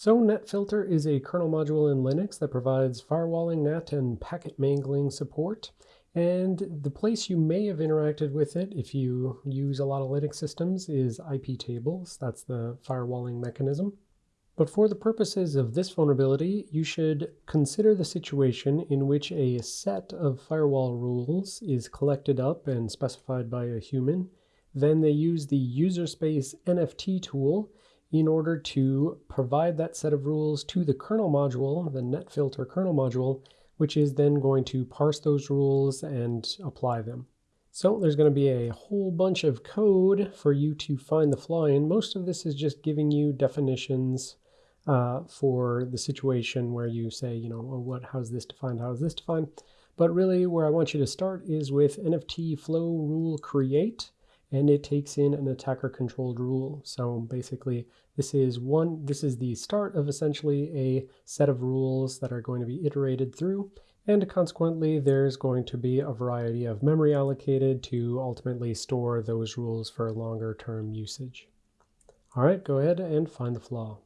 So NetFilter is a kernel module in Linux that provides firewalling, NAT, and packet mangling support. And the place you may have interacted with it if you use a lot of Linux systems is iptables. That's the firewalling mechanism. But for the purposes of this vulnerability, you should consider the situation in which a set of firewall rules is collected up and specified by a human. Then they use the user space NFT tool in order to provide that set of rules to the kernel module, the netfilter kernel module, which is then going to parse those rules and apply them. So there's going to be a whole bunch of code for you to find the flaw in. Most of this is just giving you definitions uh, for the situation where you say, you know, well, what, how's this defined, how is this defined? But really where I want you to start is with NFT flow rule create and it takes in an attacker controlled rule. So basically this is one, this is the start of essentially a set of rules that are going to be iterated through. And consequently, there's going to be a variety of memory allocated to ultimately store those rules for longer term usage. All right, go ahead and find the flaw.